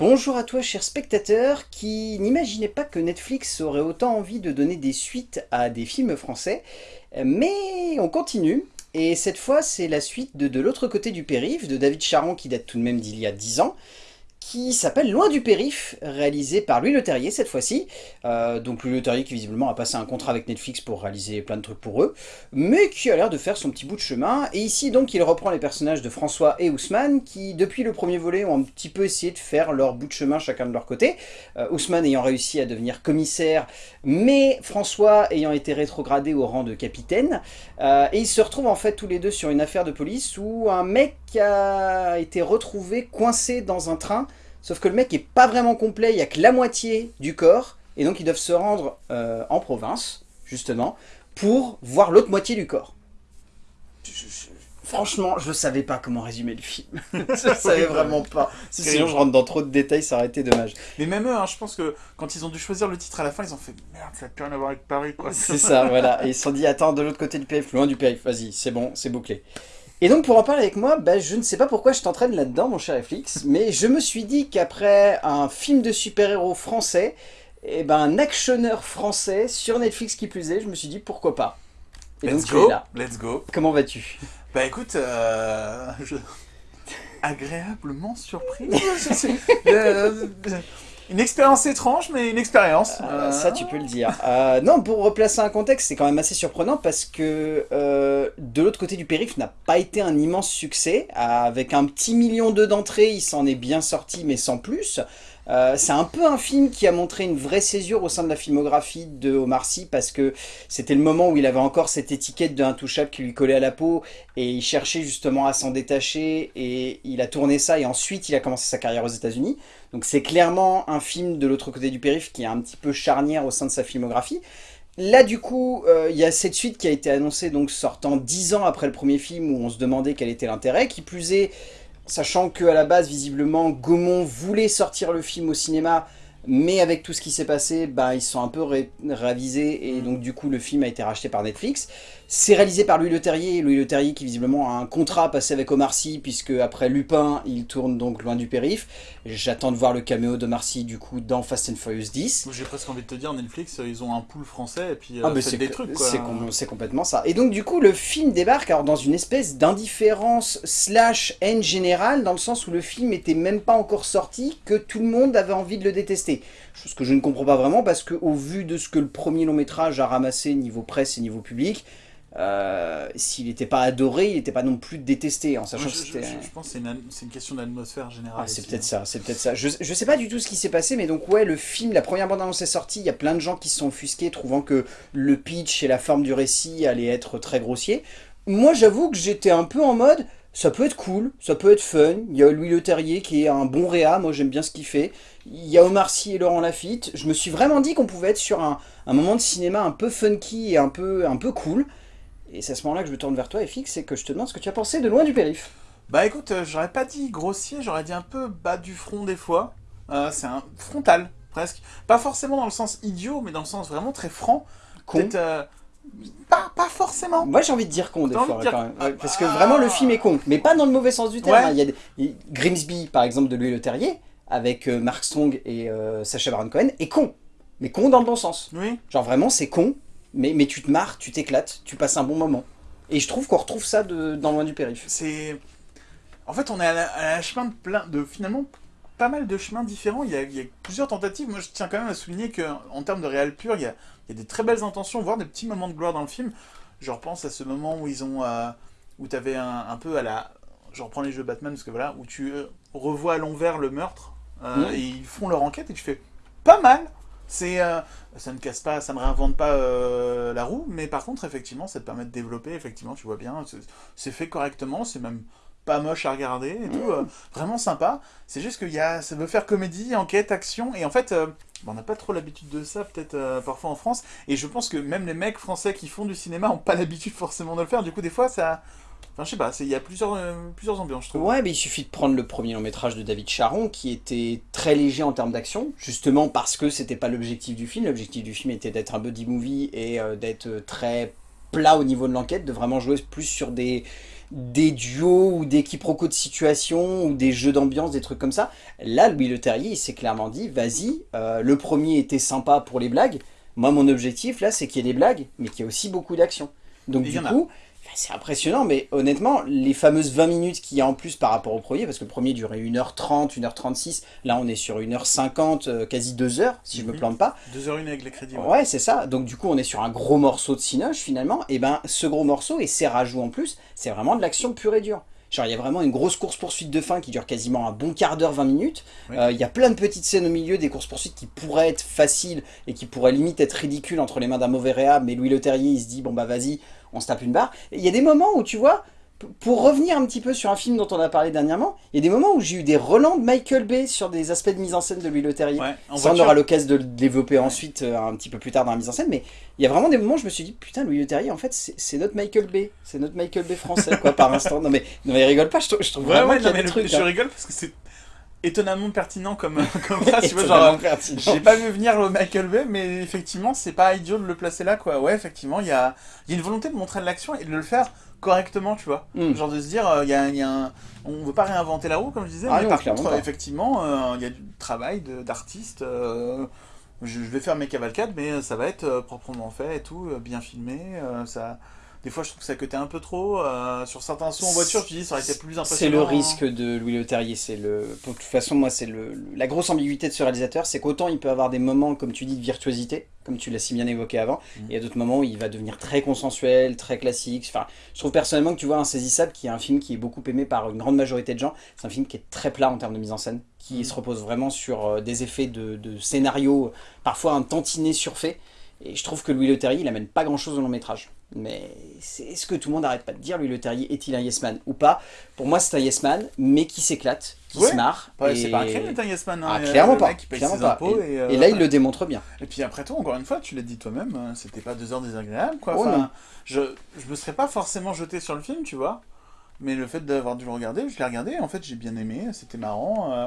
Bonjour à toi cher spectateur qui n'imaginait pas que Netflix aurait autant envie de donner des suites à des films français, mais on continue. Et cette fois, c'est la suite de De l'autre côté du périph' de David Charon qui date tout de même d'il y a 10 ans qui s'appelle Loin du périph, réalisé par Louis Leterrier cette fois-ci. Euh, donc Louis Leterrier qui visiblement a passé un contrat avec Netflix pour réaliser plein de trucs pour eux, mais qui a l'air de faire son petit bout de chemin. Et ici donc il reprend les personnages de François et Ousmane qui depuis le premier volet ont un petit peu essayé de faire leur bout de chemin chacun de leur côté. Euh, Ousmane ayant réussi à devenir commissaire, mais François ayant été rétrogradé au rang de capitaine. Euh, et ils se retrouvent en fait tous les deux sur une affaire de police où un mec a été retrouvé coincé dans un train Sauf que le mec est pas vraiment complet, il n'y a que la moitié du corps, et donc ils doivent se rendre euh, en province, justement, pour voir l'autre moitié du corps. franchement, je savais pas comment résumer le film. je savais vraiment pas. Sinon, je rentre dans trop de détails, ça aurait été dommage. Mais même eux, hein, je pense que quand ils ont dû choisir le titre à la fin, ils ont fait « Merde, ça n'a plus rien à voir avec Paris, quoi. » C'est ça, voilà. Et ils se sont dit « Attends, de l'autre côté du périph', loin du périph', vas-y, c'est bon, c'est bouclé. » Et donc pour en parler avec moi, bah, je ne sais pas pourquoi je t'entraîne là-dedans mon cher FX, mais je me suis dit qu'après un film de super-héros français, et eh ben un actionneur français sur Netflix qui plus est, je me suis dit pourquoi pas. Et let's donc, go, let's go. Comment vas-tu? Bah écoute, euh, agréablement surpris. Une expérience étrange, mais une expérience. Euh, ça, tu peux le dire. Euh, non, pour replacer un contexte, c'est quand même assez surprenant parce que euh, de l'autre côté du périph' n'a pas été un immense succès. Avec un petit million d'entrées, il s'en est bien sorti, mais sans plus. Euh, c'est un peu un film qui a montré une vraie césure au sein de la filmographie de Omar Sy parce que c'était le moment où il avait encore cette étiquette de intouchable qui lui collait à la peau et il cherchait justement à s'en détacher et il a tourné ça et ensuite il a commencé sa carrière aux états unis Donc c'est clairement un film de l'autre côté du périph' qui est un petit peu charnière au sein de sa filmographie. Là, du coup, euh, il y a cette suite qui a été annoncée, donc sortant dix ans après le premier film, où on se demandait quel était l'intérêt. Qui plus est, sachant qu'à la base, visiblement, Gaumont voulait sortir le film au cinéma, mais avec tout ce qui s'est passé, bah, ils sont un peu ravisés et mm. donc du coup le film a été racheté par Netflix. C'est réalisé par Louis Leterrier, Louis Leterrier qui visiblement a un contrat passé avec Omar Sy, puisque après Lupin, il tourne donc loin du périph. J'attends de voir le caméo d'Omar Sy du coup dans Fast and Furious 10. J'ai presque envie de te dire, Netflix, ils ont un pool français et puis euh, ah, c'est des trucs C'est complètement ça. Et donc du coup le film débarque alors, dans une espèce d'indifférence slash haine générale, dans le sens où le film était même pas encore sorti, que tout le monde avait envie de le détester. Chose que je ne comprends pas vraiment parce que au vu de ce que le premier long métrage a ramassé niveau presse et niveau public, euh, s'il n'était pas adoré, il n'était pas non plus détesté, en sachant je, que je, pense que c'est une, question d'atmosphère générale. Ah, c'est peut-être hein. ça, c'est peut-être ça. Je, ne sais pas du tout ce qui s'est passé, mais donc ouais, le film, la première bande-annonce est sortie, il y a plein de gens qui se sont offusqués, trouvant que le pitch et la forme du récit allaient être très grossiers. Moi, j'avoue que j'étais un peu en mode, ça peut être cool, ça peut être fun. Il y a Louis Leterrier qui est un bon réa, moi j'aime bien ce qu'il fait. Il y a Omar Sy et Laurent Lafitte. Je me suis vraiment dit qu'on pouvait être sur un, un, moment de cinéma un peu funky et un peu, un peu cool. Et c'est à ce moment-là que je me tourne vers toi, FX, et que je te demande ce que tu as pensé de Loin du périph. Bah écoute, euh, j'aurais pas dit grossier, j'aurais dit un peu bas du front des fois. Euh, c'est un frontal, presque. Pas forcément dans le sens idiot, mais dans le sens vraiment très franc. Con. Euh, pas, pas, forcément. Moi j'ai envie de dire con des fois quand même. parce que vraiment le film est con, mais pas dans le mauvais sens du terme. Hein. Il y a des... Grimsby par exemple de Louis Leterrier, avec Mark Strong et Sacha Baron Cohen, est con. Mais con dans le bon sens. Oui. Genre vraiment c'est con, mais, mais tu te marres, tu t'éclates, tu passes un bon moment. Et je trouve qu'on retrouve ça de, dans Loin du Périph. C'est... En fait, on est à la, chemin de plein... de finalement pas mal de chemins différents. Il y, a, il y, a, plusieurs tentatives. Moi, je tiens quand même à souligner qu'en termes de réel pur, il y, a, il y, a, des très belles intentions, voire des petits moments de gloire dans le film. Je repense à ce moment où ils ont... Euh, où tu avais un, un, peu à la... Je reprends les jeux Batman, parce que voilà, où tu euh, revois à l'envers le meurtre, euh, mmh. et ils font leur enquête, et tu fais pas mal c'est, euh, ça ne casse pas, ça ne réinvente pas euh, la roue, mais par contre, effectivement, ça te permet de développer, effectivement, tu vois bien, c'est fait correctement, c'est même pas moche à regarder et tout, euh, vraiment sympa. C'est juste que y a, ça veut faire comédie, enquête, action, et en fait, on n'a pas trop l'habitude de ça, peut-être parfois en France, et je pense que même les mecs français qui font du cinéma n'ont pas l'habitude forcément de le faire, du coup, des fois, ça Enfin, je sais pas, il y a plusieurs, euh, plusieurs ambiances, je trouve. Ouais, mais il suffit de prendre le premier long métrage de David Charon, qui était très léger en termes d'action, justement parce que c'était pas l'objectif du film. L'objectif du film était d'être un buddy movie et euh, d'être très plat au niveau de l'enquête, de vraiment jouer plus sur des, des duos ou des quiproquos de situation ou des jeux d'ambiance, des trucs comme ça. Là, Louis Leterrier, il s'est clairement dit, vas-y, euh, le premier était sympa pour les blagues. Moi, mon objectif, là, c'est qu'il y ait des blagues, mais qu'il y ait aussi beaucoup d'action. Donc du coup, c'est impressionnant, mais honnêtement, les fameuses 20 minutes qu'il y a en plus par rapport au premier, parce que le premier durait 1h30, 1h36, là on est sur 1h50, euh, quasi 2h, si je me mhm. plante pas. 2h01 avec les crédits. Ouais, c'est ça. Donc du coup, on est sur un gros morceau de cinoche finalement. Et ben, ce gros morceau et ses rajouts en plus, c'est vraiment de l'action pure et dure. Genre, il y a vraiment une grosse course-poursuite de fin qui dure quasiment un bon quart d'heure, 20 minutes. Euh, il y a plein de petites scènes au milieu, des courses-poursuites qui pourraient être faciles et qui pourraient limite être ridicules entre les mains d'un mauvais réa, mais Louis Leterrier, il se dit, bon bah vas-y, on se tape une barre. Il y a des moments où, tu vois, pour revenir un petit peu sur un film dont on a parlé dernièrement, il y a des moments où j'ai eu des relents de Michael Bay sur des aspects de mise en scène de Louis Leterrier. Ça, on aura l'occasion de le développer ensuite, euh, un petit peu plus tard dans la mise en scène, mais il y a vraiment des moments où je me suis dit, putain, Louis Leterrier, en fait, c'est notre Michael Bay. C'est notre Michael Bay français, quoi, par instant. Non mais, non mais rigole pas, je trouve, je trouve vraiment qu'il y a des trucs. Je hein. rigole parce que c'est étonnamment pertinent comme, comme phrase, tu vois, genre, j'ai pas vu venir le Michael Bay, mais effectivement, c'est pas idiot de le placer là, quoi. Ouais, effectivement, il y a, y a une volonté de montrer de l'action et de le faire correctement, tu vois. Hmm. Genre de se dire, il euh, y, y, a un... On veut pas réinventer la roue, comme je disais, ah mais par contre, effectivement, il euh, y a du travail d'artiste. Euh, je, vais faire mes cavalcades, mais ça va être proprement fait et tout, bien filmé, ça... Des fois, je trouve que ça coûtait un peu trop. Euh, sur certains sons en voiture, je dis ça aurait été plus impressionnant. C'est le risque de Louis Leterrier. C'est le. De toute façon, moi, c'est le... la grosse ambiguïté de ce réalisateur, c'est qu'autant il peut avoir des moments, comme tu dis, de virtuosité, comme tu l'as si bien évoqué avant, mmh. et a d'autres moments où il va devenir très consensuel, très classique. Enfin, je trouve personnellement que tu vois Insaisissable, qui est un film qui est beaucoup aimé par une grande majorité de gens, c'est un film qui est très plat en termes de mise en scène, qui mmh. se repose vraiment sur euh, des effets de, de scénario, parfois un tantinet surfait. Et je trouve que Louis Leterrier, il amène pas grand chose au long métrage. Mais c'est ce que tout le monde n'arrête pas de dire, Louis Leterrier, est-il un yes man ou pas? Pour moi, c'est un yes man, mais qui s'éclate, qui se marre. C'est pas un crime d'être un yes man. Hein, ah, clairement pas. Clairement pas. Et, et, là, il le démontre bien. Et puis après tout, encore une fois, tu l'as dit toi-même, hein, c'était pas deux heures désagréables. Quoi. Oh, je, je me serais pas forcément jeté sur le film, tu vois. Mais le fait d'avoir dû le regarder, je l'ai regardé, en fait, j'ai bien aimé, c'était marrant. Euh,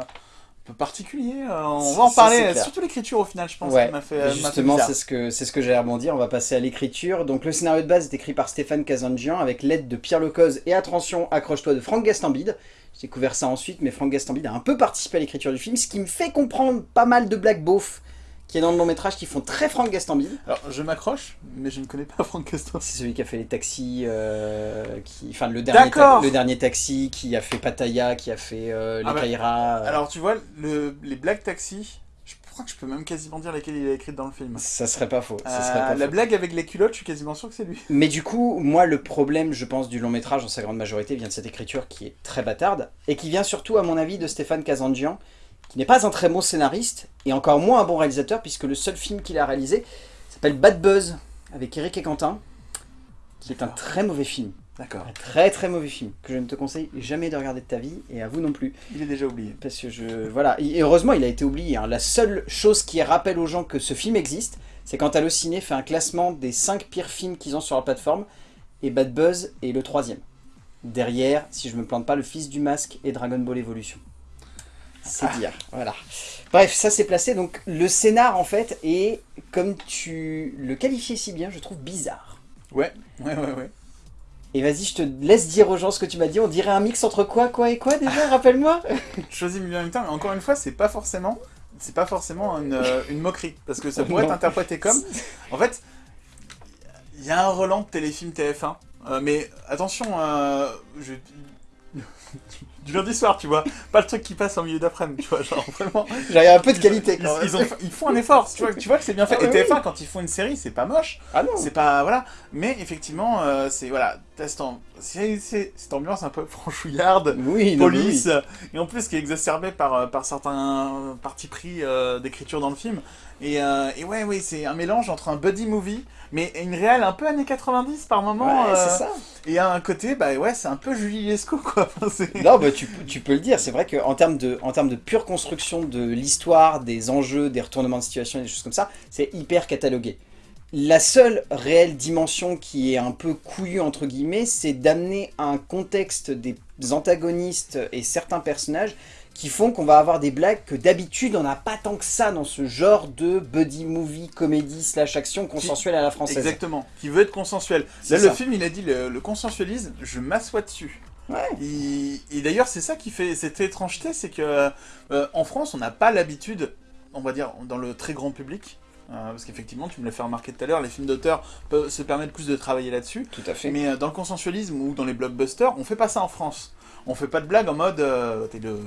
peu particulier. Euh, on va en parler, surtout l'écriture au final, je pense. Ouais, justement, c'est ce que c'est ce que j'ai rebondi. On va passer à l'écriture. Donc le scénario de base est écrit par Stéphane Kazanjian avec l'aide de Pierre Lecoz et attention, accroche-toi de Franck Gastambide. J'ai découvert ça ensuite, mais Franck Gastambide a un peu participé à l'écriture du film, ce qui me fait comprendre pas mal de black beauf qui est dans le long métrage qui font très Franck Gastambide. Alors je m'accroche, mais je ne connais pas Franck Gastambide. C'est celui qui a fait les taxis, euh, qui, enfin le dernier, le dernier taxi, qui a fait Pattaya, qui a fait euh, les ah bah, Alors tu vois, le, les blagues taxis, je crois que je peux même quasiment dire lesquelles il a écrites dans le film. Ça serait pas faux. Euh, la blague avec les culottes, je suis quasiment sûr que c'est lui. Mais du coup, moi le problème, je pense, du long métrage, en sa grande majorité, vient de cette écriture qui est très bâtarde, et qui vient surtout, à mon avis, de Stéphane Kazanjian, qui n'est pas un très bon scénariste, et encore moins un bon réalisateur, puisque le seul film qu'il a réalisé s'appelle Bad Buzz, avec Eric et Quentin, qui est un très mauvais film. D'accord. Un très très mauvais film, que je ne te conseille jamais de regarder de ta vie, et à vous non plus. Il est déjà oublié. Parce que je... Voilà, et heureusement il a été oublié. Hein. La seule chose qui rappelle aux gens que ce film existe, c'est quand Allociné fait un classement des 5 pires films qu'ils ont sur la plateforme, et Bad Buzz est le troisième. Derrière, si je me plante pas, Le Fils du Masque et Dragon Ball Evolution. C'est dire, voilà. Bref, ça c'est placé. Donc le scénar en fait est, comme tu le qualifiais si bien, je trouve bizarre. Ouais, ouais, ouais, ouais. Et vas-y, je te laisse dire aux gens ce que tu m'as dit. On dirait un mix entre quoi, quoi et quoi déjà, rappelle-moi Choisis mieux en même temps, mais encore une fois, c'est pas forcément c'est pas forcément une, euh, une, moquerie, parce que ça pourrait être interprété comme... En fait, il y a un Roland de téléfilm TF1, euh, mais attention, euh, je, du lundi soir, tu vois. Pas le truc qui passe en milieu d'après-midi, tu vois. Genre vraiment. J'ai un peu de qualité quand ils, même. Ils, font un effort, tu vois, tu vois que c'est bien fait. Ah, Et TF1, quand ils font une série, c'est pas moche. Ah non. C'est pas. Voilà. Mais effectivement, euh, c'est. Voilà. C'est cette ambiance un peu franchouillarde, oui, police, et en plus qui est exacerbée par, euh, par certains partis pris euh, d'écriture dans le film. Et, et ouais, oui, c'est un mélange entre un buddy movie, mais une réelle un peu années 90 par moment. Ouais, ça. Et à un côté, bah ouais, c'est un peu Julie Lescaut, quoi. non, bah tu, tu, peux le dire, c'est vrai qu'en termes, de, en termes de pure construction de l'histoire, des enjeux, des retournements de situation des choses comme ça, c'est hyper catalogué. La seule réelle dimension qui est un peu couillue, entre guillemets, c'est d'amener un contexte des antagonistes et certains personnages qui font qu'on va avoir des blagues que d'habitude on n'a pas tant que ça dans ce genre de buddy movie, comédie slash action consensuelle à la française. Exactement, qui veut être consensuel. Là le film il a dit le, le consensualisme, je m'assois dessus. Ouais. Et, d'ailleurs c'est ça qui fait cette étrangeté, c'est que euh, en France on n'a pas l'habitude, on va dire dans le très grand public, euh, parce qu'effectivement, tu me l'as fait remarquer tout à l'heure, les films d'auteur peuvent se permettre plus de travailler là-dessus. Tout à fait. Mais euh, dans le consensualisme ou dans les blockbusters, on fait pas ça en France. On fait pas de blagues en mode euh, t'es le,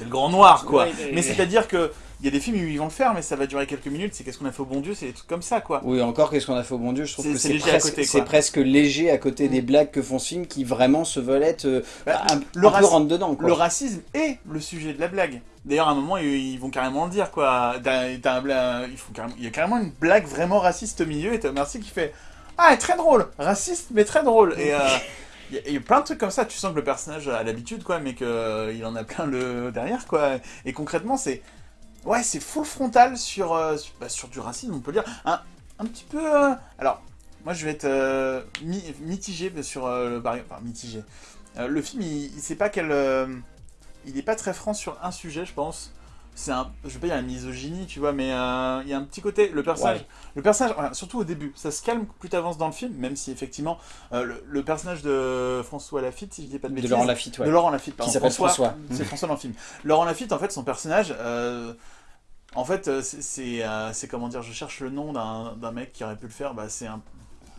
le, grand noir, quoi. mais c'est-à-dire que il y a des films où ils vont le faire, mais ça va durer quelques minutes. C'est qu'est-ce qu'on a fait au bon Dieu, c'est des trucs comme ça, quoi. Oui, encore qu'est-ce qu'on a fait au bon Dieu, je trouve que c'est presque, presque, léger à côté des mm. blagues que font ce film qui vraiment se veulent être bah, un, le peu rentre dedans. Quoi. Le racisme est le sujet de la blague. D'ailleurs, à un moment, ils vont carrément le dire, quoi. il, y a carrément une blague vraiment raciste au milieu, et t'as Merci qui fait « Ah, très drôle Raciste, mais très drôle !» Et... Euh, il y, a plein de trucs comme ça, tu sens que le personnage a l'habitude, quoi, mais qu'il euh, en a plein le derrière, quoi. Et concrètement, c'est... Ouais, c'est full frontal sur, euh, bah, sur, du racisme, on peut dire. Un, un petit peu... alors, moi, je vais être mitigé sur le... Enfin, mitigé. le film, il, il sait pas quel il est pas très franc sur un sujet, je pense. C'est un, je vais pas dire la misogynie, tu vois, mais euh, il y a un petit côté, le personnage, le personnage, surtout au début, ça se calme plus t'avances dans le film, même si effectivement, euh, le, personnage de François Lafitte, si je dis pas de bêtises. De Laurent Lafitte, ouais. De Laurent Lafitte, pardon. Qui s'appelle François. C'est François dans le film. Laurent Lafitte, en fait, son personnage, euh, en fait, c'est comment dire, je cherche le nom d'un mec qui aurait pu le faire, bah c'est un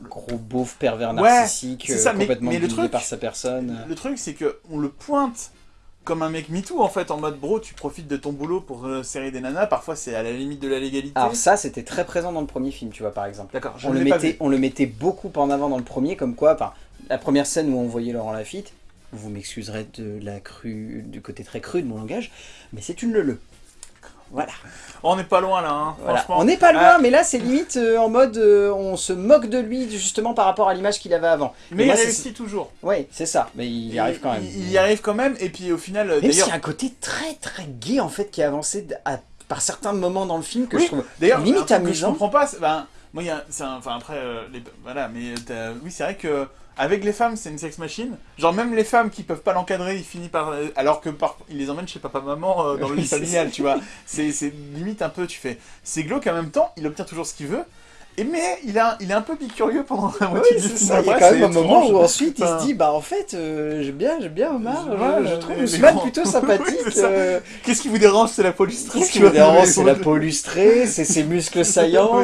gros beauf pervers narcissique, ça, complètement mais, le truc, par sa personne. Le truc, c'est que on le pointe comme un mec MeToo en fait, en mode bro, tu profites de ton boulot pour euh, serrer des nanas, parfois c'est à la limite de la légalité. Alors ça, c'était très présent dans le premier film, tu vois, par exemple. D'accord, on, le mettait, on le mettait beaucoup en avant dans le premier, comme quoi, enfin, la première scène où on voyait Laurent Lafitte, vous m'excuserez de la crue, du côté très cru de mon langage, mais c'est une le voilà. On n'est pas loin là, hein, franchement. On n'est pas loin, euh, mais là c'est limite euh, en mode euh, on se moque de lui justement par rapport à l'image qu'il avait avant. Mais il réussit toujours. Oui, c'est ça, mais il y arrive quand même. Il, y arrive quand même, et puis au final. Même s'il y a un côté très très gay en fait qui est avancé par certains moments dans le film que je trouve limite amusant. je comprends pas, ben, moi il y a, enfin après, voilà, mais oui c'est vrai que avec les femmes, c'est une sex machine. Genre même les femmes qui peuvent pas l'encadrer, il finit par... Euh, alors que par... il les emmène chez papa-maman euh, dans le lit familial, tu vois. C'est limite un peu, tu fais... C'est glauque en même temps, il obtient toujours ce qu'il veut. Et mais il, a, il est un peu bicurieux pendant la moitié du film. Il y a quand même un moment où ensuite il se dit bah en fait euh, j'aime bien j'aime bien Omar, je, trouve Ousmane plutôt sympathique. Qu'est-ce qui vous dérange? C'est la pollustrée. Qu'est-ce qui vous dérange? C'est la pollustrée, c'est ses muscles saillants.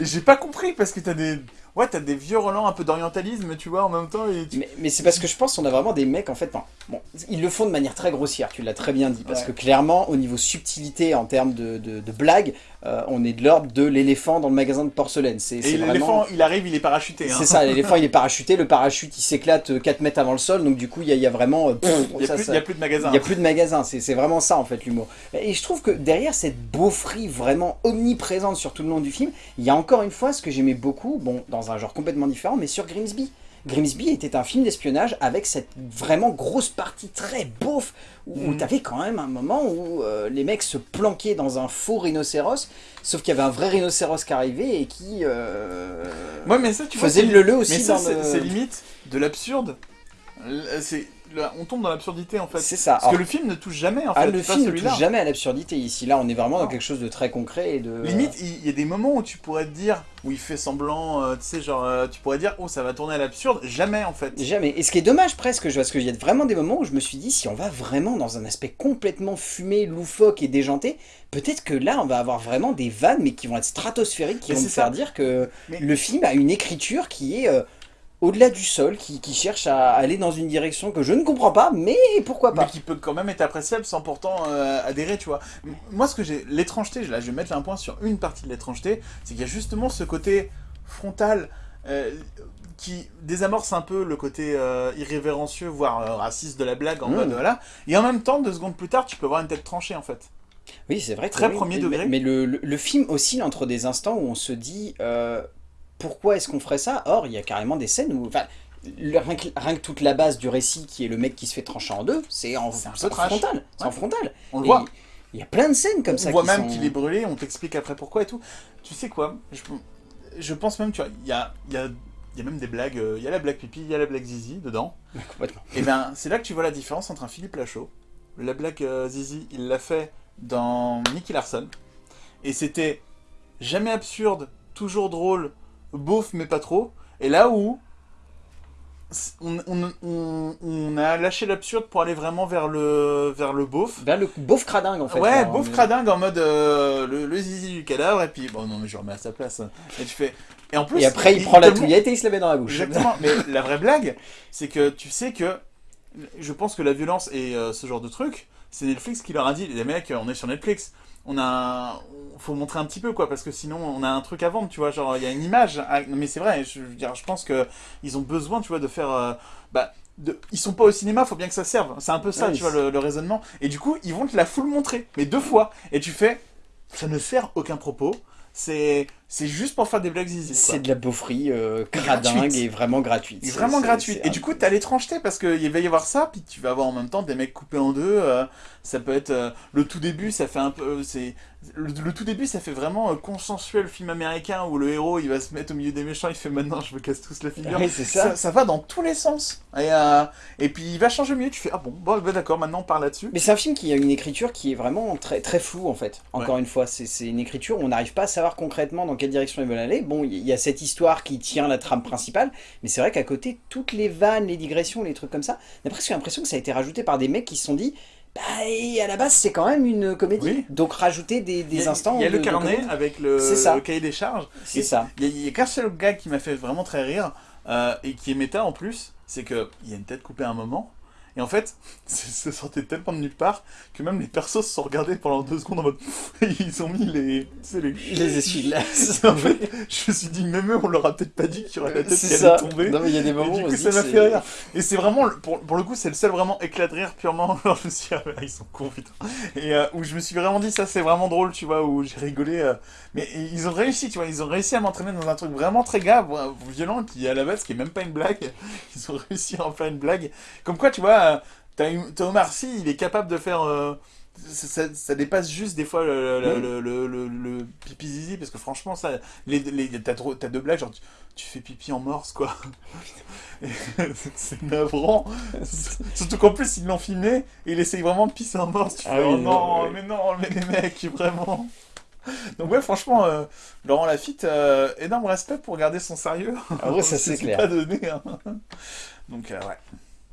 J'ai pas compris parce que t'as des ouais, t'as des vieux relents un peu d'orientalisme, tu vois, en même temps. Et Mais, c'est parce que je pense qu'on a vraiment des mecs, en fait, bon, ils le font de manière très grossière, tu l'as très bien dit, parce que clairement, au niveau subtilité, en termes de, de, de blagues, euh, on est de l'ordre de l'éléphant dans le magasin de porcelaine. Et l'éléphant, il arrive, il est parachuté. Hein. C'est ça, l'éléphant, il est parachuté, le parachute, il s'éclate 4 mètres avant le sol, donc du coup, il y, a vraiment... il n'y a, plus de magasin. Il n'y a plus de magasin, c'est vraiment ça, en fait, l'humour. Et je trouve que derrière cette beaufrie vraiment omniprésente sur tout le long du film, il y a encore une fois ce que j'aimais beaucoup, bon, dans un genre complètement différent, mais sur Grimsby. Grimsby était un film d'espionnage avec cette vraiment grosse partie très beauf, où, mm. tu avais quand même un moment où euh, les mecs se planquaient dans un faux rhinocéros, sauf qu'il y avait un vrai rhinocéros qui arrivait et qui euh, mais ça, tu faisait le le aussi. Mais ça, c'est limite de l'absurde. C'est on tombe dans l'absurdité en fait. C'est ça. Parce que le film ne touche jamais en ah, fait. le film ne touche jamais à l'absurdité ici. Là, on est vraiment dans quelque chose de très concret et de. Limite, il y a des moments où tu pourrais te dire, où il fait semblant, euh, tu sais, genre, euh, tu pourrais dire, oh, ça va tourner à l'absurde. Jamais en fait. Jamais. Et ce qui est dommage presque, parce qu'il y a vraiment des moments où je me suis dit, si on va vraiment dans un aspect complètement fumé, loufoque et déjanté, peut-être que là, on va avoir vraiment des vannes, mais qui vont être stratosphériques, qui vont nous faire dire que le film a une écriture qui est. Euh, au-delà du sol, qui, cherche à aller dans une direction que je ne comprends pas, mais pourquoi pas. Mais qui peut quand même être appréciable sans pourtant euh, adhérer, tu vois. Moi, ce que j'ai... L'étrangeté, là, je vais mettre un point sur une partie de l'étrangeté, c'est qu'il y a justement ce côté frontal euh, qui désamorce un peu le côté euh, irrévérencieux, voire raciste de la blague, en mmh. mode, voilà. Et en même temps, deux secondes plus tard, tu peux voir une tête tranchée, en fait. Oui, c'est vrai. Très premier degré. Mais, le, le, film oscille entre des instants où on se dit pourquoi est-ce qu'on ferait ça? Or, il y a carrément des scènes où... Enfin, rien, que, toute la base du récit, qui est le mec qui se fait trancher en deux, c'est en, frontal. C'est en frontal. On le voit. Il y a plein de scènes comme ça. On voit même qu'il est brûlé, on t'explique après pourquoi et tout. Tu sais quoi? Je, pense même, tu vois, il y a, y, a, y a, même des blagues. Il y a la blague pipi, il y a la blague zizi dedans. Complètement. Et bien, c'est là que tu vois la différence entre un Philippe Lachaud la blague euh, Zizi, il l'a fait dans Nicky Larson. Et c'était jamais absurde, toujours drôle, beauf mais pas trop. Et là où on, on- on- on a lâché l'absurde pour aller vraiment vers le, vers le beauf. Vers le beauf cradingue en fait. Ouais, beauf est- cradingue en mode euh, le, le zizi du cadavre, et puis bon, non, mais je remets à sa place. Et tu fais. Et en plus. Et après il prend la touillette et il se la met dans la bouche. Exactement, mais la vraie blague, c'est que tu sais que. Je pense que la violence et euh, ce genre de truc, c'est Netflix qui leur a dit les mecs, on est sur Netflix. On a. Faut montrer un petit peu, quoi, parce que sinon on a un truc à vendre, tu vois. Genre, il y a une image. à- non, Mais c'est vrai, je, veux dire, je pense que ils ont besoin, tu vois, de faire. euh, bah, de- ils sont pas au cinéma, faut bien que ça serve. C'est un peu ça, tu vois, le, le raisonnement. Et du coup, ils vont te la full montrer, mais deux fois. Et tu fais, ça ne sert aucun propos. C'est c'est juste pour faire des blagues zizi. C'est de la beaufrie euh, cradingue Gratuite. et vraiment gratuite. C'est- vraiment c'est- gratuit. c'est Et du coup, t'as l'étrangeté parce qu'il va y avoir ça, puis tu vas avoir en même temps des mecs coupés en deux. euh, ça peut être euh, le tout début, ça fait un peu, euh, c'est le, le tout début, ça fait vraiment euh, consensuel film américain où le héros il va se mettre au milieu des méchants, il fait maintenant je me casse tous la figure. Ouais, ça. ça. ça va dans tous les sens. Et, euh, et puis il va changer mieux. Tu fais ah bon, bon bah, d'accord, maintenant on parle là-dessus. Mais c'est un film qui a une écriture qui est vraiment très, très floue en fait. Encore une fois, c'est c'est une écriture où on n'arrive pas à savoir concrètement dans quelle direction ils veulent aller. Bon, il y a cette histoire qui tient la trame principale, mais c'est vrai qu'à côté, toutes les vannes, les digressions, les trucs comme ça, on a presque l'impression que ça a été rajouté par des mecs qui se sont dit bah, et à la base, c'est quand même une comédie. Oui. Donc rajouter des, des il y a, instants. Il y a le de avec le, ça. le cahier des charges. C'est ça. Il y a- il y a, qu'un seul gag qui m'a fait vraiment très rire, euh, et qui est méta en plus, c'est qu'il y a une tête coupée à un moment, et en fait, ça sortait tellement de nulle part que même les persos se sont regardés pendant deux secondes en mode. ils ont mis les. Les. Les essuie-glaces. en fait, je me suis dit, même eux, on leur a peut-être pas dit qu'il y aurait la tête qui allait ça. tomber. Non, mais il y a des Et moments du où on coup, ça m'a fait rire. Et c'est vraiment, pour, pour le coup, c'est le seul vraiment éclat de rire purement. Alors, je me suis dit, ah, ils sont cons, putain. Et euh, où je me suis vraiment dit, ça c'est vraiment drôle, tu vois, où j'ai rigolé. euh, mais ils ont réussi, tu vois, ils ont réussi à m'entraîner dans un truc vraiment très grave, euh, violent, qui à la base, qui est même pas une blague. Ils ont réussi à en faire une blague. Comme quoi, tu vois, eu- t'as Omar Sy, il est capable de faire. euh, ça, ça- ça dépasse juste des fois le, le, Oui. le, le, le- le pipi zizi parce que franchement ça les, les, t'as, deux blagues genre tu, tu fais pipi en morse quoi c'est navrant surtout qu'en plus ils l'ont filmé et il essaye vraiment de pisser en morse tu Ah fais, oui, oh non, non oui. mais non mais les mecs vraiment donc ouais franchement euh, Laurent Lafitte euh, énorme respect pour garder son sérieux Ah ouais, ça, c'est clair. pas donné hein. donc euh, ouais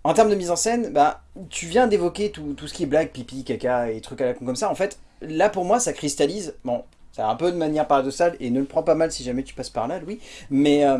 En termes de mise en scène, bah, tu viens d'évoquer tout, tout ce qui est blague, pipi, caca et trucs à la con comme ça. En fait, là pour moi, ça cristallise. Bon, ça a un peu de manière paradoxale et ne le prends pas mal si jamais tu passes par là, Louis. Mais euh,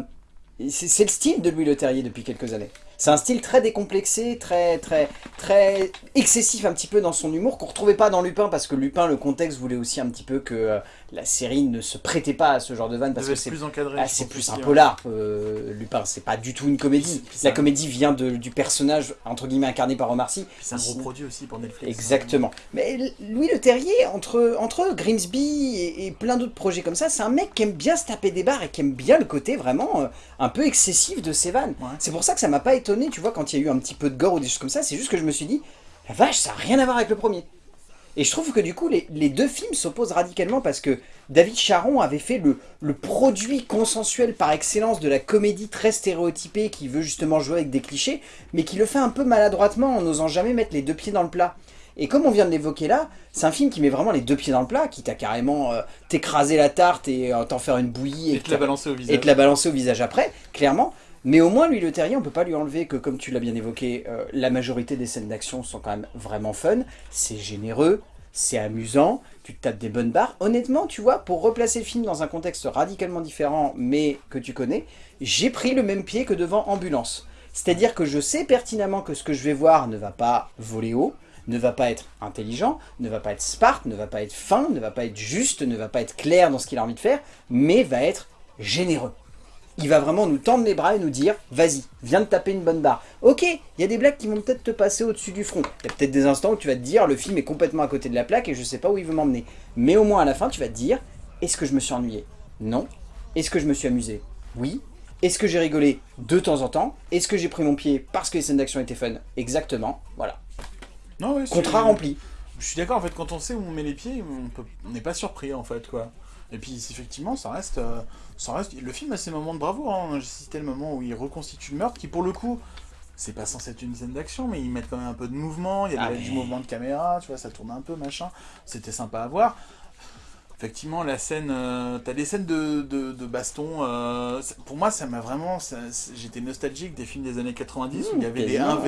c'est c'est le style de Louis Leterrier depuis quelques années. C'est un style très décomplexé, très très très excessif un petit peu dans son humour qu'on retrouvait pas dans Lupin parce que Lupin, le contexte voulait aussi un petit peu que euh, la série ne se prêtait pas à ce genre de vanne parce que c'est plus encadré ah, plus un ouais. polar, euh, Lupin, c'est pas du tout une comédie. La comédie vient de- du personnage, entre guillemets, incarné par Omar Sy. C'est un gros produit aussi pour Netflix Exactement. Mais Louis Leterrier, entre, entre Grimsby et, et plein d'autres projets comme ça, c'est un mec qui aime bien se taper des barres et qui aime bien le côté vraiment euh, un peu excessif de ses vannes. Ouais. C'est pour ça que ça m'a pas étonné, tu vois, quand il y a eu un petit peu de gore ou des choses comme ça, c'est juste que je me suis dit, la vache, ça n'a rien à voir avec le premier. Et je trouve que du coup, les, les deux films s'opposent radicalement parce que David Charon avait fait le, le produit consensuel par excellence de la comédie très stéréotypée qui veut justement jouer avec des clichés, mais qui le fait un peu maladroitement en n'osant jamais mettre les deux pieds dans le plat. Et comme on vient de l'évoquer là, c'est un film qui met vraiment les deux pieds dans le plat, qui t'a carrément euh, t'écraser la tarte et euh, t'en faire une bouillie et te la balancer au visage et te la balancer au visage après, clairement. Mais au moins, lui, le terrier, on peut pas lui enlever que, comme tu l'as bien évoqué, euh, la majorité des scènes d'action sont quand même vraiment fun. C'est généreux, c'est amusant, tu te tapes des bonnes barres. Honnêtement, tu vois, pour replacer le film dans un contexte radicalement différent, mais que tu connais, j'ai pris le même pied que devant Ambulance. C'est-à-dire que je sais pertinemment que ce que je vais voir ne va pas voler haut, ne va pas être intelligent, ne va pas être smart, ne va pas être fin, ne va pas être juste, ne va pas être clair dans ce qu'il a envie de faire, mais va être généreux. Il va vraiment nous tendre les bras et nous dire vas-y, viens de taper une bonne barre. Ok, il y a des blagues qui vont peut-être te passer au-dessus du front. Il y a peut-être des instants où tu vas te dire le film est complètement à côté de la plaque et je sais pas où il veut m'emmener. Mais au moins à la fin, tu vas te dire est-ce que je me suis ennuyé? Non. Est-ce que je me suis amusé? Oui. Est-ce que j'ai rigolé de temps en temps? Est-ce que j'ai pris mon pied parce que les scènes d'action étaient fun? Exactement. Voilà. non, ouais, Contrat rempli. Je suis d'accord, en fait, quand on sait où on met les pieds, on peut- on n'est pas surpris, en fait, quoi. Et puis, effectivement, ça reste, euh, ça reste... Le film a ses moments de bravoure, hein. J'ai cité le moment où il reconstitue le meurtre, qui, pour le coup, c'est pas censé être une scène d'action, mais ils mettent quand même un peu de mouvement, il y a Ah, du mais- mouvement de caméra, tu vois, ça tourne un peu, machin. C'était sympa à voir. Effectivement, la scène, euh, t'as des scènes de, de, de baston. euh, pour moi, ça m'a vraiment. J'étais nostalgique des films des années 90 où il y avait des quasiment,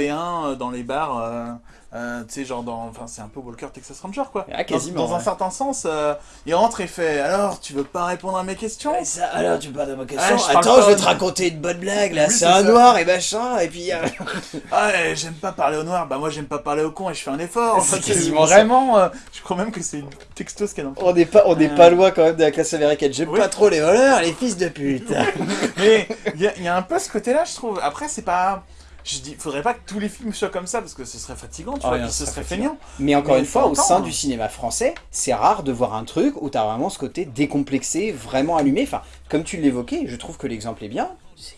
1v1 dans les bars. euh, euh, tu sais, genre dans. Enfin, c'est un peu Walker Texas Ranger, quoi. Ah, quasiment, Dans, un ouais. certain sens, euh, il rentre et fait Alors, tu veux pas répondre à mes questions? Ouais, ça, alors, tu parles de ma question. Ah, parle Attends, pas je vais te raconter une bonne blague, là. C'est un ça. noir et machin, et puis... euh, Ah, j'aime pas parler au noir. Bah, moi, j'aime pas parler au con et je fais un effort. C'est quasiment vraiment. euh, je crois même que c'est une texto ce qu'il y a dans le on n'est pas, on n'est pas loin quand même de la classe américaine. J'aime Oui. pas trop les voleurs, les fils de pute. Mais il y, a- il y a un peu ce côté-là, je trouve. Après, c'est pas. Je dis, faudrait pas que tous les films soient comme ça parce que ce serait fatigant, tu Ah vois, puis ce serait feignant. Mais encore Mais une fois, au sein hein. du cinéma français, c'est rare de voir un truc où t'as vraiment ce côté décomplexé, vraiment allumé. Enfin, comme tu l'évoquais, je trouve que l'exemple est bien.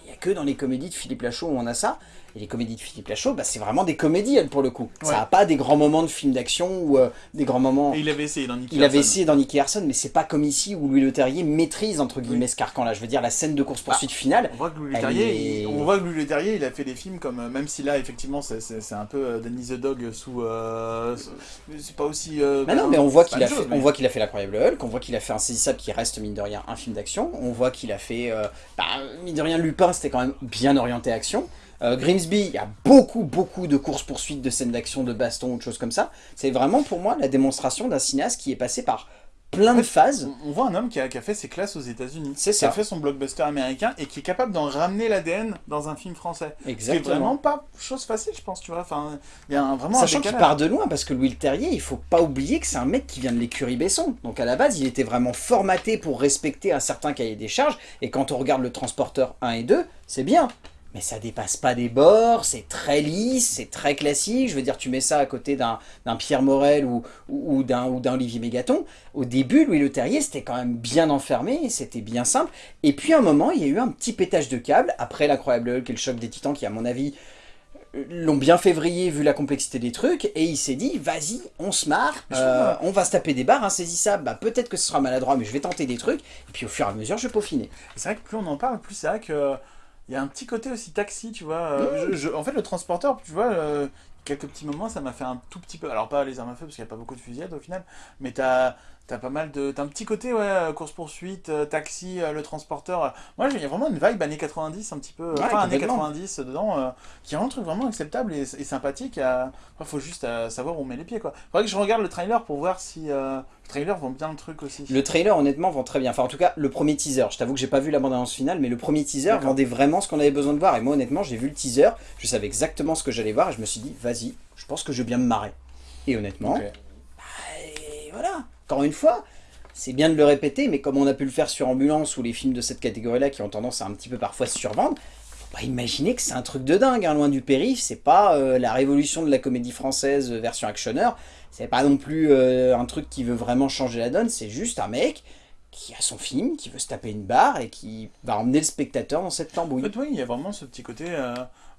Il n'y a que dans les comédies de Philippe Lachaud où on a ça. Et les comédies de Philippe Lachaud, bah, c'est vraiment des comédies, elles, pour le coup. Ça n'a pas des grands moments de films d'action ou euh, des grands moments... Et il avait essayé dans Nicky Il avait Larson. essayé dans Nicky Larson, mais c'est pas comme ici où Louis Leterrier maîtrise, entre guillemets, ce carcan-là. Je veux dire, la scène de course-poursuite finale, On voit que Louis Leterrier, est- il- on voit que Louis Leterrier, il a fait des films comme, euh, même si là, effectivement, c'est- un peu euh, Danny the Dog sous, euh, c'est pas aussi. Bah non, ben, mais on voit qu'il a fait, on voit qu'il a fait l'incroyable Hulk, on voit qu'il a fait Insaisissable qui reste mine de rien un film d'action, on voit qu'il a fait, euh, bah, mine de rien Lupin c'était quand même bien orienté action. Euh, Grimsby, il y a beaucoup beaucoup de courses poursuites, de scènes d'action, de baston ou de choses comme ça. C'est vraiment pour moi la démonstration d'un cinéaste qui est passé par plein de phases. On- voit un homme qui a, qui a fait ses classes aux États-Unis, qui ça. a fait son blockbuster américain et qui est capable d'en ramener l'ADN dans un film français. Ce qui est Exactement. vraiment pas chose facile, je pense, tu vois. Enfin, il y a un, vraiment un Sachant qu'il part de loin, parce que Louis Terrier, il faut pas oublier que c'est un mec qui vient de l'écurie Besson. Donc à la base, il était vraiment formaté pour respecter un certain cahier des charges. Et quand on regarde le transporteur 1 et 2, c'est bien. Mais ça dépasse pas des bords, c'est très lisse, c'est très classique. Je veux dire, tu mets ça à côté d'un Pierre Morel ou, ou, ou d'un Olivier Mégaton. Au début, Louis Leterrier, c'était quand même bien enfermé, c'était bien simple. Et puis à un moment, il y a eu un petit pétage de câble, après l'incroyable Hulk et le choc des titans, qui à mon avis l'ont bien février vu la complexité des trucs et il s'est dit vas-y on se marre euh, on va se taper des barres insaisissables bah peut-être que ce sera maladroit mais je vais tenter des trucs et puis au fur et à mesure je vais peaufiner C'est vrai que plus on en parle, plus c'est vrai que il y a un petit côté aussi taxi, tu vois. euh, je- je- en fait, le transporteur, tu vois, euh, quelques petits moments, ça m'a fait un tout petit peu. Alors pas les armes à feu parce qu'il n'y a pas beaucoup de fusillades au final, mais t'as T'as pas mal de. T'as un petit côté, ouais, euh, course-poursuite, euh, taxi, euh, le transporteur. Moi, il y a vraiment une vibe années 90, un petit peu. Ouais, enfin, années complètement. 90 dedans, euh, qui rend le truc vraiment acceptable et, et sympathique. Il faut juste euh, savoir où on met les pieds, quoi. Faudrait que je regarde le trailer pour voir si. euh, le trailer vend bien le truc aussi. le trailer honnêtement vend très bien enfin en tout cas le premier teaser je t'avoue que j'ai pas vu la bande annonce finale mais le premier teaser vendait vraiment ce qu'on avait besoin de voir et moi honnêtement j'ai vu le teaser je savais exactement ce que j'allais voir et je me suis dit vas-y je pense que je vais bien me marrer et honnêtement Ok. Et voilà, encore une fois, c'est bien de le répéter, mais comme on a pu le faire sur Ambulance ou les films de cette catégorie-là qui ont tendance à un petit peu parfois se survendre, faut imaginer que c'est un truc de dingue, hein, loin du périph', c'est pas euh, la révolution de la comédie française euh, version actionneur, c'est pas non plus euh, un truc qui veut vraiment changer la donne, c'est juste un mec qui a son film, qui veut se taper une barre et qui va emmener le spectateur dans cette tambouille. oui, il y a vraiment ce petit côté.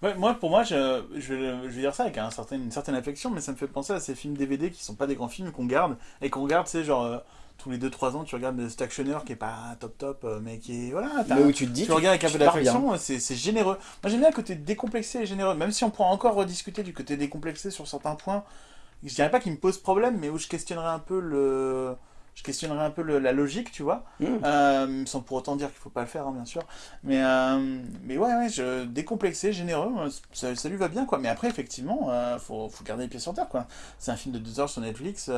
Ouais, moi, pour moi, je, je, vais, je vais dire ça avec un certain, une certaine affection, mais ça me fait penser à ces films DVD qui sont pas des grands films qu'on garde et qu'on garde, tu sais, genre euh, tous les 2-3 ans, tu regardes actionneur qui est pas top top, euh, mais qui est. Voilà, où tu te dis, tu regardes avec un tu peu d'affection, c'est c'est généreux. Moi, j'aime bien le côté décomplexé et généreux, même si on pourra encore rediscuter du côté décomplexé sur certains points. Je dirais pas qu'il me pose problème, mais où je questionnerais un peu le. Je questionnerais un peu le- la logique, tu vois. Mm. Euh, sans pour autant dire qu'il faut pas le faire, hein, bien sûr. Mais, euh, mais ouais, ouais, je, décomplexé, généreux, euh, ça, ça lui va bien, quoi. Mais après, effectivement, euh, faut, faut garder les pieds sur terre, quoi. C'est un film de deux heures sur Netflix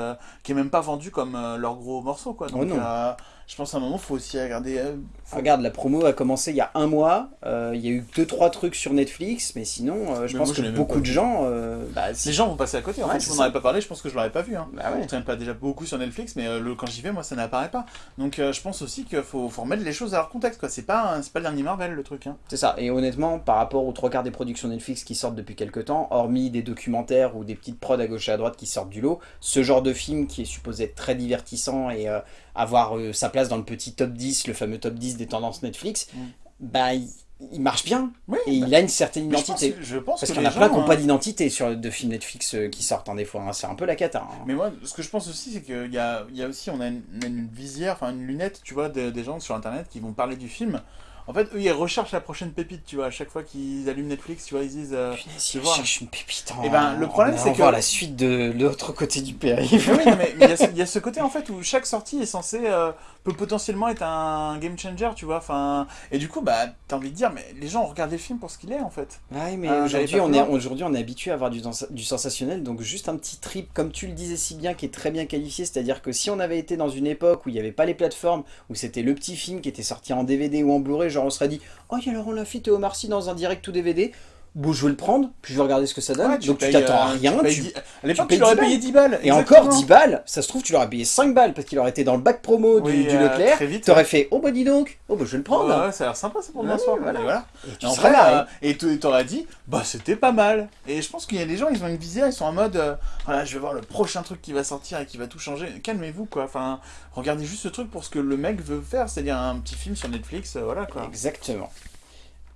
qui est même pas vendu comme leur gros morceau, quoi. Donc, Oh euh, je pense à un moment, faut aussi regarder. euh, faut- Regarde, la promo a commencé il y a un mois. euh, il y a eu deux trois trucs sur Netflix, mais sinon, euh, je Mais pense moi, je que beaucoup de gens, euh, bah, si- Les gens vont passer à côté. En Ouais, fait, si on n'en avait pas parlé, je pense que je l'aurais pas vu. Hein. bah ouais. On traîne pas déjà beaucoup sur Netflix, mais euh, le, quand j'y vais, moi, ça n'apparaît pas. Donc, euh, je pense aussi qu'il faut, faut remettre les choses à leur contexte, quoi. C'est pas, c'est pas le dernier Marvel, le truc. Hein. C'est ça. Et honnêtement, par rapport aux trois quarts des productions Netflix qui sortent depuis quelques temps, hormis des documentaires ou des petites prods à gauche et à droite qui sortent du lot, ce genre de film qui est supposé être très divertissant et euh, avoir euh, sa place dans le petit top 10, le fameux top 10 des tendances Netflix, Mm. bah il, il marche bien. Oui, Et bah, il a une certaine mais je pense, identité. je pense Parce qu'il y en a plein qui n'ont hein, pas d'identité sur de films Netflix euh, qui sortent hein, des fois. hein. C'est un peu la cata. hein. Mais moi, ce que je pense aussi, c'est qu'il y a, il y a aussi, on a une, visière, enfin une lunette, tu vois, des gens sur Internet qui vont parler du film En fait, eux, ils recherchent la prochaine pépite, tu vois. À chaque fois qu'ils allument Netflix, tu vois, ils disent. euh, Punaise, tu vois. une pépite en... Eh ben, le problème, c'est que- voir la suite de l'autre côté du périph'. Oui, non, mais il y, a ce- il y a ce côté en fait où chaque sortie est censée euh, peut potentiellement être un game changer, tu vois. Enfin, et du coup, bah, t'as envie de dire, mais les gens ont regardé le film pour ce qu'il est en fait. Ouais, mais Ah, aujourd'hui, on est, aujourd'hui, on est habitué à avoir du, du sensationnel, donc juste un petit trip, comme tu le disais si bien, qui est très bien qualifié, c'est-à-dire que si on avait été dans une époque où il n'y avait pas les plateformes, où c'était le petit film qui était sorti en DVD ou en Blu-ray, genre on serait dit « Oh, il y a Laurent Lafitte et Omar Sy dans un direct ou DVD, bon, je vais le prendre, puis je vais regarder ce que ça donne. Ouais, donc tu t'attends à euh, rien, payes tu- dix- À l'époque, tu l'aurais 10 payé 10 balles. et exactement. encore 10 balles, ça se trouve, tu l'aurais payé 5 balles, parce qu'il aurait été dans le bac promo du, Oui, du euh, Leclerc, t'aurais ouais. fait « Oh, bah dis donc, oh, bah je vais le prendre Ouais, ouais, ça a l'air sympa, c'est pour demain soir. voilà. Et voilà. Et tu en serais marré. euh, et tu- et t'aurais dit, bah c'était pas mal. Et je pense qu'il y a des gens, ils ont une vision, ils sont en mode, euh, voilà, je vais voir le prochain truc qui va sortir et qui va tout changer. Calmez-vous, quoi. Enfin, regardez juste ce truc pour ce que le mec veut faire, c'est-à-dire un petit film sur Netflix, euh, voilà, quoi. Exactement.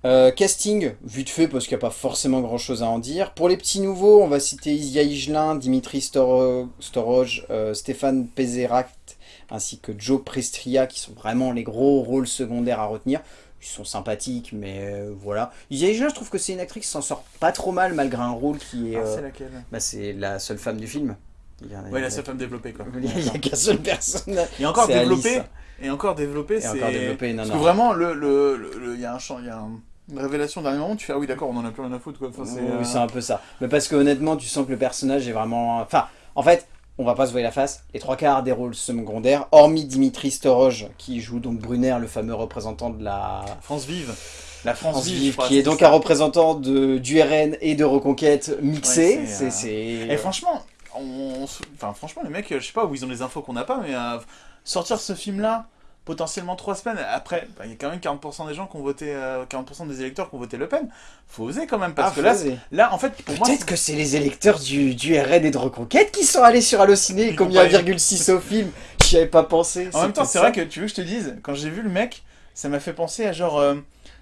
Euh, casting, vite fait parce qu'il n'y a pas forcément grand chose à en dire. Pour les petits nouveaux, on va citer Isia Higelin, Dimitri Storo- Storoj, euh, Stéphane Pézerac ainsi que Joe Prestria qui sont vraiment les gros rôles secondaires à retenir. Ils sont sympathiques, mais euh, voilà. Isia Higelin, je trouve que c'est une actrice qui s'en sort pas trop mal malgré un rôle qui est. Ah, euh, c'est laquelle? bah, c'est la seule femme du film. Il Ouais, la seule femme développée, quoi. Il n'y a qu'une seule personne. Et encore développé, Alice. et encore développé, c'est... encore développé, non, Parce que vraiment, le, le, le- le- il y a un champ, il y a un- une révélation d'un moment, tu fais, ah oui, d'accord, on en a plus rien à foutre, quoi. Enfin, c'est, Oui, euh, c'est un peu ça. Mais parce que honnêtement, tu sens que le personnage est vraiment... Enfin, en fait, on va pas se voir la face. Les trois quarts des rôles secondaires, hormis Dimitri Storoj, qui joue donc Brunner, le fameux représentant de la France vive. La France, France vive, Vive, je crois, qui est donc ça. un représentant de, du RN et de Reconquête mixé. Ouais, c'est, c'est... euh, Et franchement, on, on se- enfin, franchement, les mecs, je sais pas où ils ont les infos qu'on n'a pas, mais euh, sortir ce film-là, potentiellement trois semaines après, bah, il y a quand même 40% des gens qui ont voté, euh, 40% des électeurs qui ont voté Le Pen. Faut oser quand même, parce Ah, que là, là, en fait, pour moi, Peut-être que c'est les électeurs du, du RN et de Reconquête qui sont allés sur Allociné, Ils comme il y a ont pas- 1,6 au film. J'y avais pas pensé. En même temps, c'est vrai que tu veux que je te dise, quand j'ai vu le mec, ça m'a fait penser à genre. euh,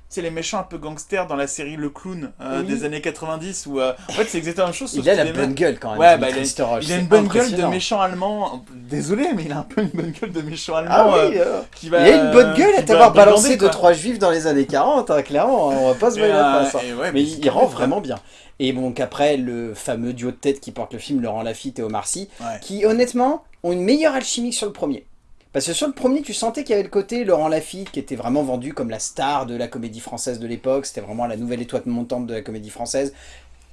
tu sais, les méchants un peu gangsters dans la série Le Clown euh, Oui. des années 90, où. euh, en fait, c'est exactement la même chose. sauf Il a la bonne gueule quand même. Ouais, bah, il a- Il a c'est une bonne gueule de méchant allemand. Désolé, mais il a un peu une bonne gueule de méchant allemand. Ah oui, euh, qui il va, a une bonne gueule à t'avoir balancé brigander, 2 quoi. trois juifs dans les années 40, hein, clairement, on va pas se voiler la euh, face. hein. ouais, Mais il, c'est rend vraiment bien. Et donc après, le fameux duo de tête qui porte le film, Laurent Lafitte et Omar Sy. Ouais. qui honnêtement ont une meilleure alchimie sur le premier. Parce que sur le premier, tu sentais qu'il y avait le côté Laurent Lafitte qui était vraiment vendu comme la star de la comédie française de l'époque. C'était vraiment la nouvelle étoile montante de la comédie française.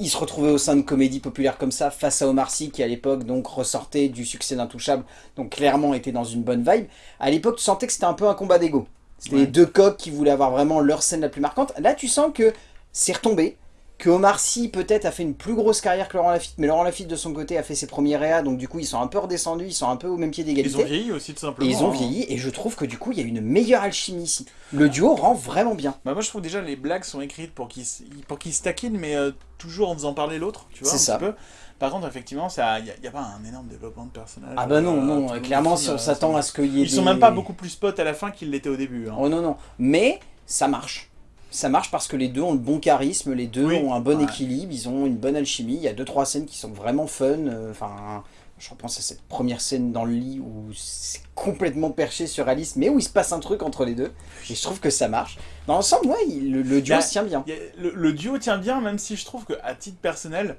Il se retrouvait au sein de comédies populaires comme ça, face à Omar Sy, qui à l'époque donc ressortait du succès d'Intouchable, donc clairement était dans une bonne vibe. À l'époque, tu sentais que c'était un peu un combat d'ego. C'était Ouais. les deux coqs qui voulaient avoir vraiment leur scène la plus marquante. Là, tu sens que c'est retombé, que Omar Sy peut-être a fait une plus grosse carrière que Laurent Lafitte, mais Laurent Lafitte de son côté a fait ses premiers réas, donc du coup ils sont un peu redescendus, ils sont un peu au même pied Ils ont d'égalité. vieilli aussi, tout Et simplement. ils ont hein. vieilli, et je trouve que du coup il y a une meilleure alchimie ici. Le duo rend vraiment bien. Bah, moi, je trouve déjà les blagues sont écrites pour qu'ils pour qu'ils se taquinent, mais euh, toujours en faisant parler l'autre, tu vois. C'est un ça. petit peu. Par contre, effectivement, il n'y a, pas un énorme développement de personnage. Ah bah non, euh, non, clairement si on s'attend ça- à ce qu'il y ait Ils sont des- même pas beaucoup plus potes à la fin qu'ils l'étaient au début. hein. Oh non, non. Mais ça marche. Ça marche parce que les deux ont le bon charisme, les deux Oui. ont un bon Ouais. équilibre, ils ont une bonne alchimie. Il y a deux trois scènes qui sont vraiment fun. euh, Enfin, je repense à cette première scène dans le lit où c'est complètement perché sur Alice, mais où il se passe un truc entre les deux. Et je trouve que ça marche. Dans l'ensemble, ouais, le, le duo Bah, se tient bien. A- le, le duo tient bien, même si je trouve qu'à titre personnel,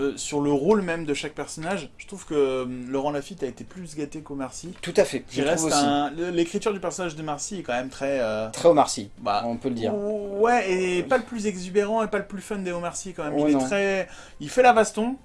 euh, sur le rôle même de chaque personnage, je trouve que euh, Laurent Lafitte a été plus gâté qu'Omar Sy. Tout à fait. Je reste un- L'écriture du personnage de Marcy est quand même très. euh, Très Omar Sy, bah, on peut le dire. Ouais, et pas le plus exubérant et pas le plus fun des Omar Sy quand même. Oh il est très. Il fait la baston.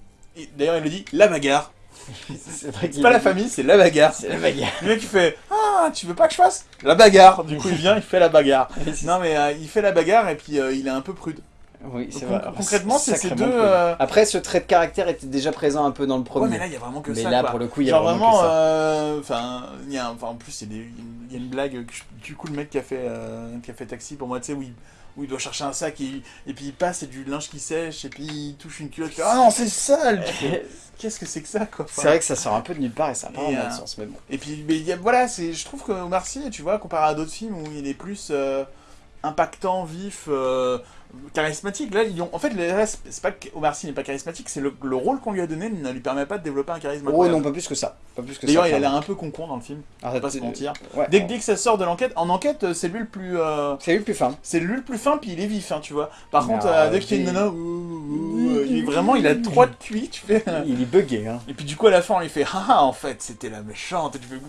D'ailleurs, il le dit la bagarre. C'est vrai C'est qu'il pas la famille, c'est la bagarre. C'est la bagarre. Le mec il fait Ah, tu veux pas que je fasse La bagarre Du coup, il vient, il fait la bagarre. Non, mais il fait la bagarre et puis il est un peu prude. Oui, c'est vrai. concrètement, c'est ces deux, euh, Après, ce trait de caractère était déjà présent un peu dans le premier. Ouais, mais là, il y a vraiment que Mais ça. là, quoi. pour le coup, il y a Genre vraiment, euh, enfin, il y a, un- enfin, en plus, il y, a des- il y a une blague du coup le mec qui a fait, euh, qui a fait taxi pour moi, tu sais, où il, où il doit chercher un sac et, et puis il passe et du linge qui sèche et puis il touche une culotte. Ah non, c'est sale. Qu'est-ce que c'est que ça, quoi C'est vrai que ça sort un peu de nulle part et ça n'a pas euh, sens, mais bon. Et puis, mais y a- voilà, c'est, je trouve que Omar Sy, tu vois, comparé à d'autres films où il est plus euh, impactant, vif, euh, charismatique. Là, ils ont... en fait, c'est pas que Omar Sy n'est pas charismatique, c'est le, le rôle qu'on lui a donné ne lui permet pas de développer un charisme. Oh non, pas plus que ça. Pas plus que D'ailleurs, il a l'air un peu con-con dans le film. Ah, pas se mentir. Ouais. Dès, que- dès que ça sort de l'enquête, en enquête, euh, c'est lui le plus. euh, C'est lui le plus fin. C'est lui le plus fin, puis il est vif, hein, tu vois. Par contre, euh, dès qu'il y a une nana, il est vraiment, il a trois de cuit, tu fais. Il est bugué, hein. Et puis du coup, à la fin, on lui fait, ah ah, en fait, c'était la méchante. Et tu fais,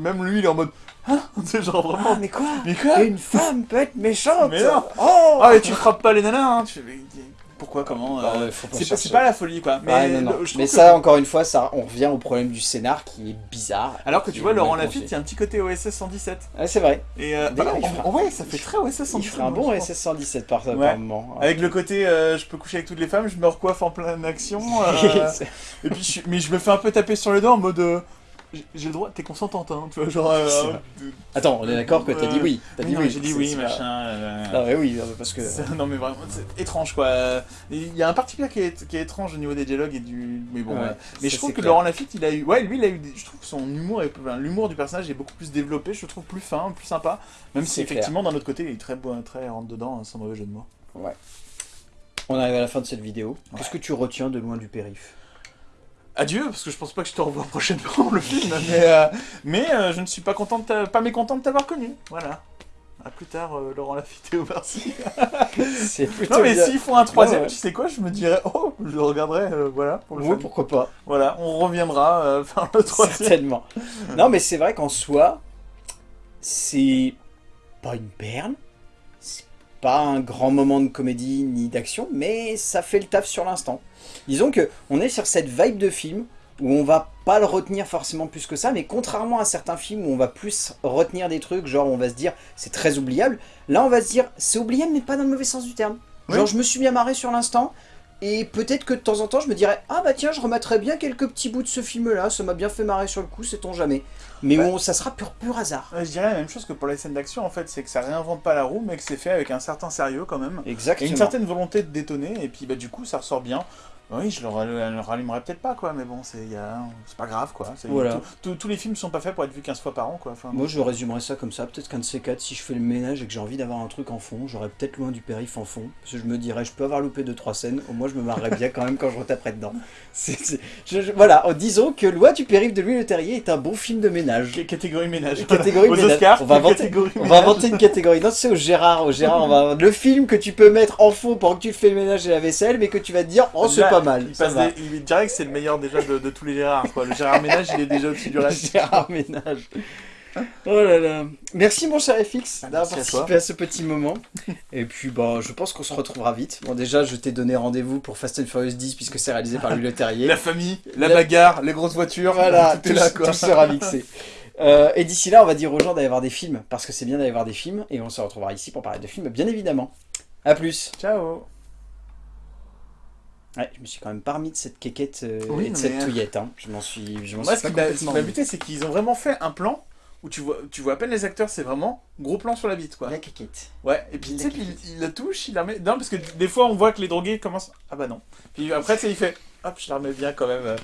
même lui, il est en mode, ah, c'est genre vraiment. mais quoi? Mais quoi? Une femme peut être méchante Mais non. Oh Ah, et tu frappes pas les nanas, hein. Tu pourquoi, comment Bah euh, ouais, C'est pas, la folie, quoi. Mais, Ouais, non, non. le- je trouve Mais que- ça, encore une fois, ça, on revient au problème du scénar qui est bizarre. Alors que tu vois, Laurent Lafitte, il y a un petit côté OSS 117. Ouais, c'est vrai. Et euh, D'ailleurs, bah, fera- ouais, ça fait très OSS 117. Il ferait un bon je pense. SS 117 par, par Ouais. moment. Avec le côté, euh, je peux coucher avec toutes les femmes, je me recoiffe en pleine action. euh, et puis, je- mais je me fais un peu taper sur les dents en mode, euh, j'ai le droit, t'es consentante, hein, tu vois, genre. euh. Attends, on est d'accord que t'as dit oui. T'as oui, dit non, oui. j'ai dit oui, machin. euh, Ah ouais, oui, parce que... Non mais vraiment, c'est étrange quoi. Euh, Il y a un particulier qui est, qui est étrange au niveau des dialogues et du... Mais bon, Ouais, euh, mais ça, je trouve que clair. Laurent Lafitte, il a eu... Ouais, lui, il a eu... des- Je trouve que son humour, est... enfin, l'humour du personnage est beaucoup plus développé, je le trouve plus fin, plus sympa. Même si effectivement, d'un autre côté, il est très, beau, très rentre dedans, hein, sans mauvais jeu de mots. On arrive à la fin de cette vidéo. Qu'est-ce que tu retiens de loin du périph' Adieu, parce que je pense pas que je te revois prochainement le film, mais, euh, mais euh, je ne suis pas, content de t'a- pas mécontent de t'avoir connu. Voilà. À plus tard, euh, Laurent Lafitte et Omar Sy. C'est plutôt Non mais s'ils font un troisième, Ouais, ouais. tu sais quoi, je me dirais, oh, je le regarderai, voilà, pour le Oui, pourquoi pas. Voilà, on reviendra faire le troisième. Certainement. Non, mais c'est vrai qu'en soi, c'est pas une perle, c'est pas un grand moment de comédie ni d'action, mais ça fait le taf sur l'instant. Disons que on est sur cette vibe de film où on va pas le retenir forcément plus que ça, mais contrairement à certains films où on va plus retenir des trucs, genre on va se dire c'est très oubliable, là on va se dire c'est oubliable mais pas dans le mauvais sens du terme. Genre Oui. je me suis bien marré sur l'instant, et peut-être que de temps en temps, je me dirais Ah bah tiens, je remettrais bien quelques petits bouts de ce film-là, ça m'a bien fait marrer sur le coup, sait-on jamais. Mais bon, ça sera pur, pur hasard. Je dirais la même chose que pour les scènes d'action, en fait, c'est que ça réinvente pas la roue, mais que c'est fait avec un certain sérieux quand même. Et Exactement. une certaine volonté de détonner, et puis bah du coup ça ressort bien. Oui, je le, ra- le rallumerai peut-être pas, quoi, mais bon, c'est pas grave, quoi. Voilà. tous les films sont pas faits pour être vus 15 fois par an, quoi. Enfin, Moi, je résumerais ça comme ça. Peut-être qu'un de ces quatre, si je fais le ménage et que j'ai envie d'avoir un truc en fond, j'aurais peut-être loin du périph' en fond. Parce que je me dirais, je peux avoir loupé deux trois scènes. Au moins, je me marrerais bien quand même quand je retaperais dedans. Je- je- voilà, en disons que Loi du périph' de Louis Le Terrier est un bon film de ménage. Ca- Catégorie ménage. Catégorie Aux ménage. Oscars, on va inventer, catégorie on va ménage. inventer une catégorie. Non, c'est au Gérard, au Gérard, on va le film que tu peux mettre en fond pendant que tu fais le ménage et la vaisselle, mais que tu vas te dire, oh c'est Là, pas mal. Il, passe des- il dirait que c'est le meilleur déjà de, de tous les Gérard, quoi. Le Gérard Ménage, il est déjà au-dessus du reste. Gérard Ménage. Oh là là. Merci mon cher FX d'avoir à participé à, ce petit moment. Et puis bah je pense qu'on se retrouvera vite. Bon déjà je t'ai donné rendez-vous pour Fast and Furious 10 puisque c'est réalisé par Louis Le Terrier. La famille, la La- bagarre, les grosses voitures, Voilà, tout tout, là, quoi. tout sera mixé. Euh, et d'ici là on va dire aux gens d'aller voir des films parce que c'est bien d'aller voir des films et on se retrouvera ici pour parler de films bien évidemment. A plus. Ciao Ouais, je me suis quand même pas remis de cette quéquette euh, Oui, et de cette mais- touillette. Hein. Je m'en suis, je m'en Moi, suis ce pas qui m'a- ce qui complètement m'a remis. buté, c'est qu'ils ont vraiment fait un plan où tu vois, tu vois à peine les acteurs, c'est vraiment gros plan sur la bite, quoi. La quéquette. Ouais, et puis tu sais quéquette. il la touche, il la met... Non, parce que des fois, on voit que les drogués commencent... Ah bah non. Puis après, tu sais, il fait... Hop, je la remets bien quand même. euh.